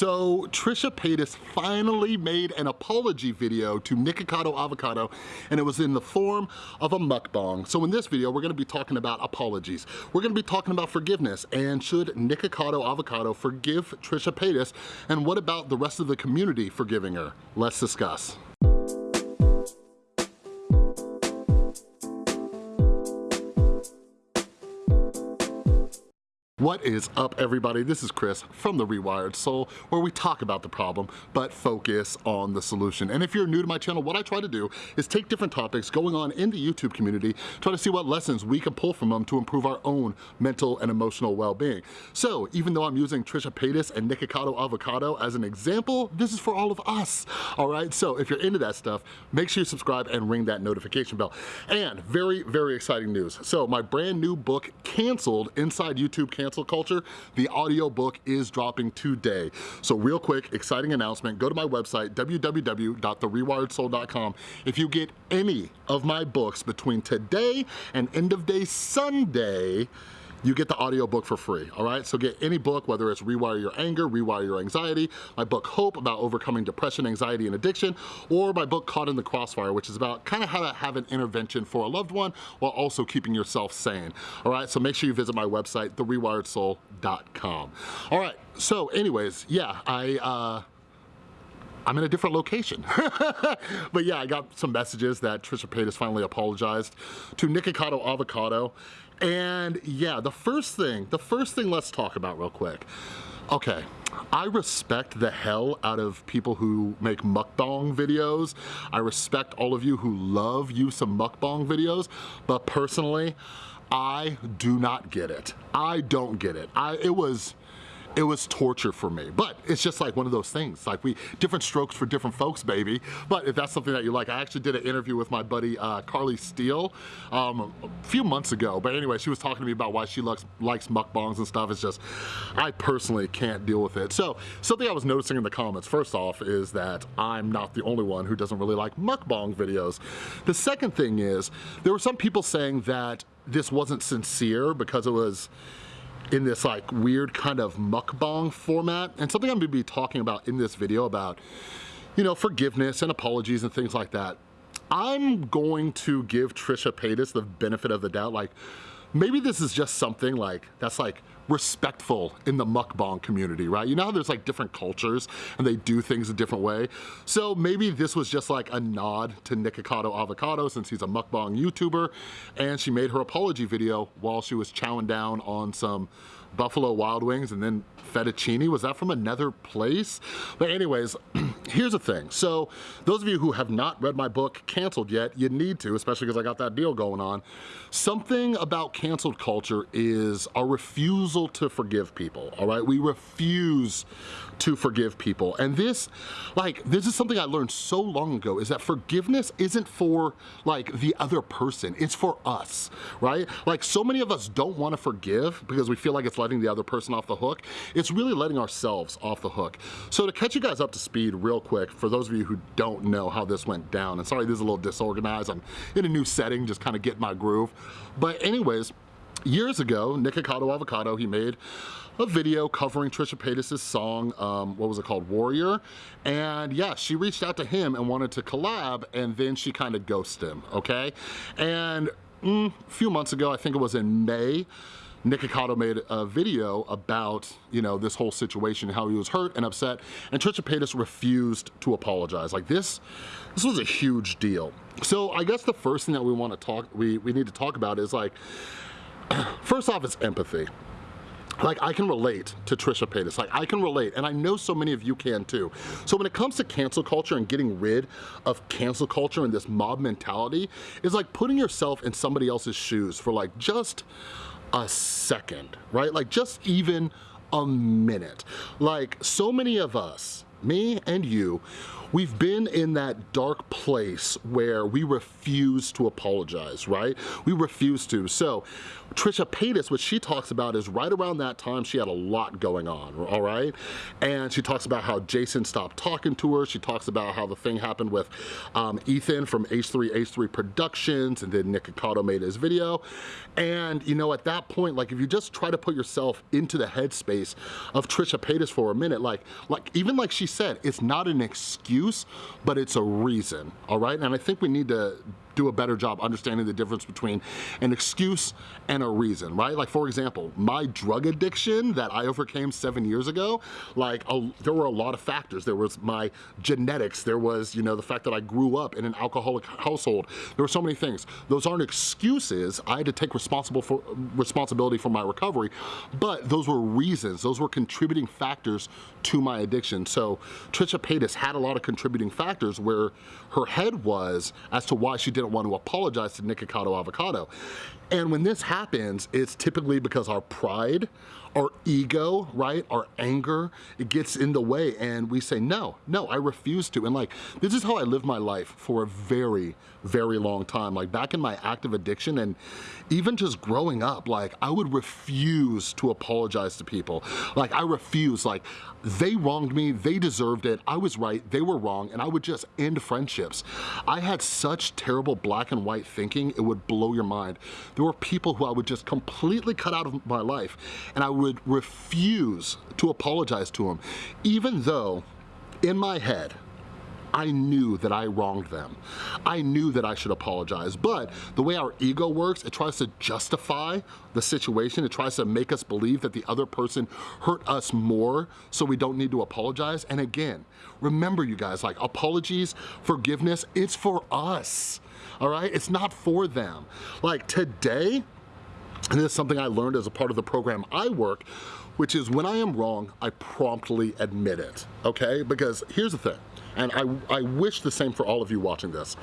So Trisha Paytas finally made an apology video to Nikocado Avocado and it was in the form of a mukbang. So in this video, we're gonna be talking about apologies. We're gonna be talking about forgiveness and should Nikocado Avocado forgive Trisha Paytas and what about the rest of the community forgiving her? Let's discuss. What is up everybody? This is Chris from The Rewired Soul where we talk about the problem but focus on the solution. And if you're new to my channel, what I try to do is take different topics going on in the YouTube community, try to see what lessons we can pull from them to improve our own mental and emotional well-being. So even though I'm using Trisha Paytas and Nikocado Avocado as an example, this is for all of us, all right? So if you're into that stuff, make sure you subscribe and ring that notification bell. And very, very exciting news. So my brand new book, Canceled, Inside YouTube Canceled cancel culture, the audiobook is dropping today. So real quick, exciting announcement, go to my website, www.therewiredsoul.com. If you get any of my books between today and end of day Sunday, you get the audiobook for free, all right? So get any book, whether it's Rewire Your Anger, Rewire Your Anxiety, my book Hope about overcoming depression, anxiety, and addiction, or my book Caught in the Crossfire, which is about kind of how to have an intervention for a loved one while also keeping yourself sane, all right? So make sure you visit my website, therewiredsoul.com. All right, so anyways, yeah, I, uh, I'm in a different location. but yeah, I got some messages that Trisha Paytas finally apologized to Nikocado Avocado. And yeah, the first thing, the first thing let's talk about real quick. Okay, I respect the hell out of people who make mukbang videos. I respect all of you who love you some mukbang videos, but personally, I do not get it. I don't get it. I, it was, it was torture for me. But it's just like one of those things. Like we, different strokes for different folks, baby. But if that's something that you like, I actually did an interview with my buddy uh, Carly Steele um, a few months ago. But anyway, she was talking to me about why she likes, likes mukbangs and stuff. It's just, I personally can't deal with it. So something I was noticing in the comments, first off, is that I'm not the only one who doesn't really like mukbang videos. The second thing is, there were some people saying that this wasn't sincere because it was in this like weird kind of mukbang format. And something I'm gonna be talking about in this video about, you know, forgiveness and apologies and things like that. I'm going to give Trisha Paytas the benefit of the doubt. Like, maybe this is just something like, that's like respectful in the mukbang community, right? You know how there's like different cultures and they do things a different way? So maybe this was just like a nod to Nikocado Avocado since he's a mukbang YouTuber and she made her apology video while she was chowing down on some Buffalo Wild Wings and then fettuccine. Was that from another place? But anyways, here's the thing. So those of you who have not read my book, Canceled yet, you need to, especially because I got that deal going on. Something about canceled culture is a refusal to forgive people, all right? We refuse to forgive people. And this, like, this is something I learned so long ago, is that forgiveness isn't for, like, the other person, it's for us, right? Like, so many of us don't wanna forgive because we feel like it's letting the other person off the hook. It's really letting ourselves off the hook. So to catch you guys up to speed real quick, for those of you who don't know how this went down, and sorry this is a little disorganized, I'm in a new setting, just kind of get my groove. But anyways, years ago, Nikocado Avocado, he made a video covering Trisha Paytas' song, um, what was it called, Warrior. And yeah, she reached out to him and wanted to collab and then she kind of ghosted him, okay? And mm, a few months ago, I think it was in May, Nikocado made a video about, you know, this whole situation, how he was hurt and upset, and Trisha Paytas refused to apologize. Like this, this was a huge deal. So I guess the first thing that we want to talk, we, we need to talk about is like, first off, it's empathy like I can relate to Trisha Paytas, like I can relate, and I know so many of you can too. So when it comes to cancel culture and getting rid of cancel culture and this mob mentality, is like putting yourself in somebody else's shoes for like just a second, right? Like just even a minute. Like so many of us me and you, we've been in that dark place where we refuse to apologize, right? We refuse to. So Trisha Paytas, what she talks about is right around that time, she had a lot going on, all right? And she talks about how Jason stopped talking to her. She talks about how the thing happened with um, Ethan from H3, H3 Productions, and then Nikocado made his video. And you know, at that point, like if you just try to put yourself into the headspace of Trisha Paytas for a minute, like, like even like she said, it's not an excuse, but it's a reason, all right? And I think we need to do a better job understanding the difference between an excuse and a reason, right? Like for example, my drug addiction that I overcame seven years ago, like a, there were a lot of factors. There was my genetics, there was, you know, the fact that I grew up in an alcoholic household. There were so many things. Those aren't excuses. I had to take responsible for responsibility for my recovery, but those were reasons. Those were contributing factors to my addiction. So Trisha Paytas had a lot of contributing factors where her head was as to why she didn't want to apologize to Nikocado Avocado. And when this happens, it's typically because our pride, our ego, right, our anger, it gets in the way and we say, no, no, I refuse to. And like, this is how I lived my life for a very, very long time. Like back in my active addiction and even just growing up, like I would refuse to apologize to people. Like I refuse, like they wronged me, they deserved it, I was right, they were wrong, and I would just end friendships. I had such terrible black and white thinking, it would blow your mind. There were people who I would just completely cut out of my life, and I refuse to apologize to them, even though in my head, I knew that I wronged them. I knew that I should apologize, but the way our ego works, it tries to justify the situation. It tries to make us believe that the other person hurt us more so we don't need to apologize. And again, remember you guys, like apologies, forgiveness, it's for us, all right? It's not for them. Like today, and this is something I learned as a part of the program I work, which is when I am wrong, I promptly admit it, okay? Because here's the thing, and I, I wish the same for all of you watching this.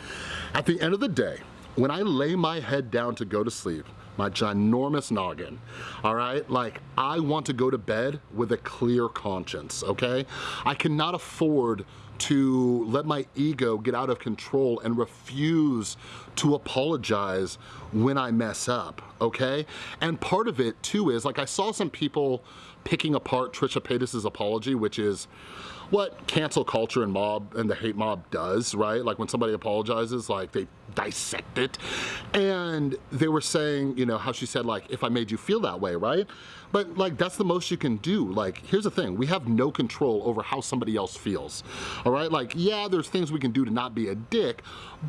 At the end of the day, when I lay my head down to go to sleep, my ginormous noggin, all right? Like, I want to go to bed with a clear conscience, okay? I cannot afford to let my ego get out of control and refuse to apologize when I mess up, okay? And part of it too is, like I saw some people picking apart Trisha Paytas' apology, which is, what cancel culture and mob and the hate mob does, right? Like when somebody apologizes, like they dissect it. And they were saying, you know, how she said like, if I made you feel that way, right? But like, that's the most you can do. Like, here's the thing, we have no control over how somebody else feels, all right? Like, yeah, there's things we can do to not be a dick,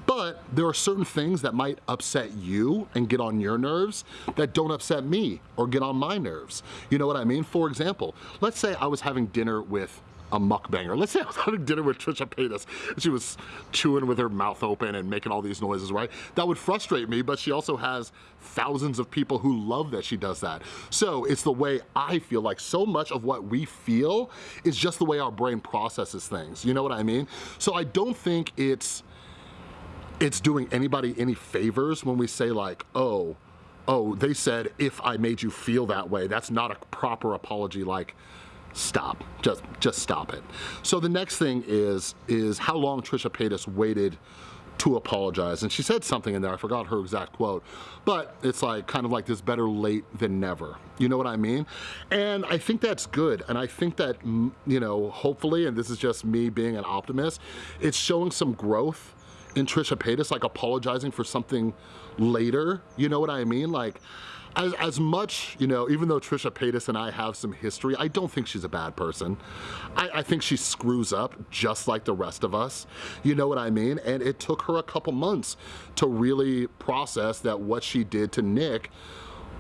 but there are certain things that might upset you and get on your nerves that don't upset me or get on my nerves. You know what I mean? For example, let's say I was having dinner with a mukbanger. Let's say I was having dinner with Trisha Paytas and she was chewing with her mouth open and making all these noises, right? That would frustrate me, but she also has thousands of people who love that she does that. So it's the way I feel like so much of what we feel is just the way our brain processes things. You know what I mean? So I don't think it's it's doing anybody any favors when we say like, oh, oh, they said if I made you feel that way, that's not a proper apology like, stop, just, just stop it. So the next thing is, is how long Trisha Paytas waited to apologize. And she said something in there, I forgot her exact quote, but it's like kind of like this better late than never. You know what I mean? And I think that's good. And I think that, you know, hopefully, and this is just me being an optimist, it's showing some growth in Trisha Paytas, like apologizing for something later. You know what I mean? Like, as, as much, you know, even though Trisha Paytas and I have some history, I don't think she's a bad person. I, I think she screws up just like the rest of us. You know what I mean? And it took her a couple months to really process that what she did to Nick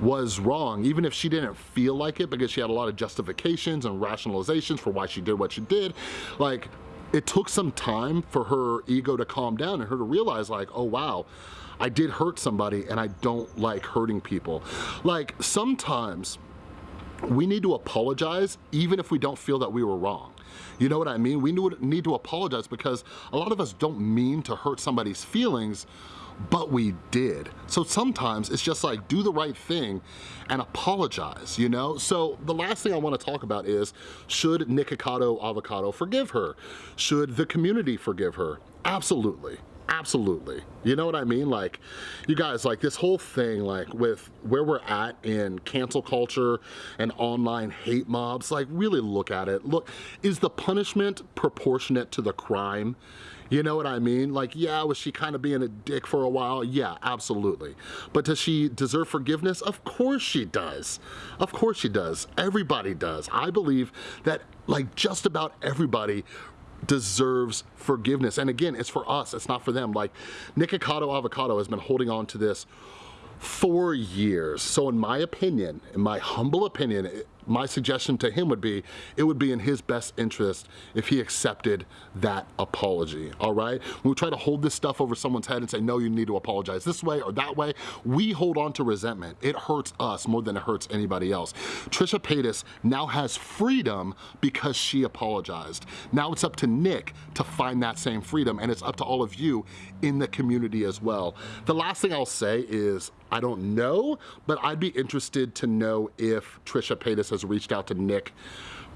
was wrong, even if she didn't feel like it because she had a lot of justifications and rationalizations for why she did what she did. Like, it took some time for her ego to calm down and her to realize like, oh wow, I did hurt somebody and I don't like hurting people. Like sometimes we need to apologize even if we don't feel that we were wrong. You know what I mean? We need to apologize because a lot of us don't mean to hurt somebody's feelings, but we did. So sometimes it's just like do the right thing and apologize, you know? So the last thing I wanna talk about is, should Nikocado Avocado forgive her? Should the community forgive her? Absolutely. Absolutely. You know what I mean? Like, you guys, like this whole thing, like with where we're at in cancel culture and online hate mobs, like really look at it. Look, is the punishment proportionate to the crime? You know what I mean? Like, yeah, was she kind of being a dick for a while? Yeah, absolutely. But does she deserve forgiveness? Of course she does. Of course she does. Everybody does. I believe that like just about everybody deserves forgiveness. And again, it's for us, it's not for them. Like Nikocado Avocado has been holding on to this for years. So in my opinion, in my humble opinion, my suggestion to him would be, it would be in his best interest if he accepted that apology, all right? When we try to hold this stuff over someone's head and say, no, you need to apologize this way or that way, we hold on to resentment. It hurts us more than it hurts anybody else. Trisha Paytas now has freedom because she apologized. Now it's up to Nick to find that same freedom and it's up to all of you in the community as well. The last thing I'll say is, I don't know, but I'd be interested to know if Trisha Paytas has reached out to Nick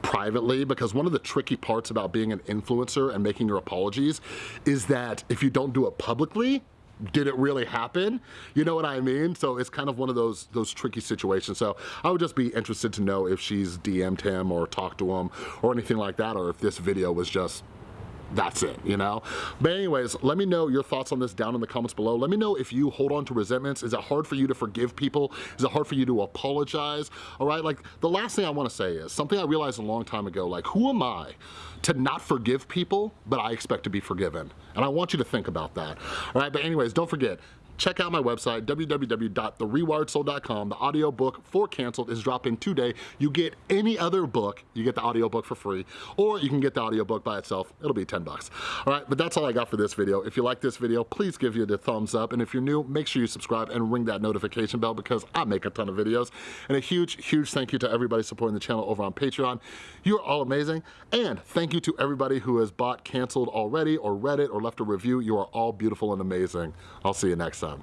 privately because one of the tricky parts about being an influencer and making your apologies is that if you don't do it publicly, did it really happen? You know what I mean? So it's kind of one of those those tricky situations. So I would just be interested to know if she's DM'd him or talked to him or anything like that, or if this video was just that's it, you know? But anyways, let me know your thoughts on this down in the comments below. Let me know if you hold on to resentments. Is it hard for you to forgive people? Is it hard for you to apologize? All right, like the last thing I wanna say is something I realized a long time ago, like who am I to not forgive people, but I expect to be forgiven? And I want you to think about that. All right, but anyways, don't forget, check out my website, www.therewiredsoul.com. The audiobook for Canceled is dropping today. You get any other book, you get the audiobook for free, or you can get the audiobook by itself. It'll be 10 bucks. All right, but that's all I got for this video. If you like this video, please give you the thumbs up. And if you're new, make sure you subscribe and ring that notification bell because I make a ton of videos. And a huge, huge thank you to everybody supporting the channel over on Patreon. You're all amazing. And thank you to everybody who has bought Canceled already or read it or left a review. You are all beautiful and amazing. I'll see you next time.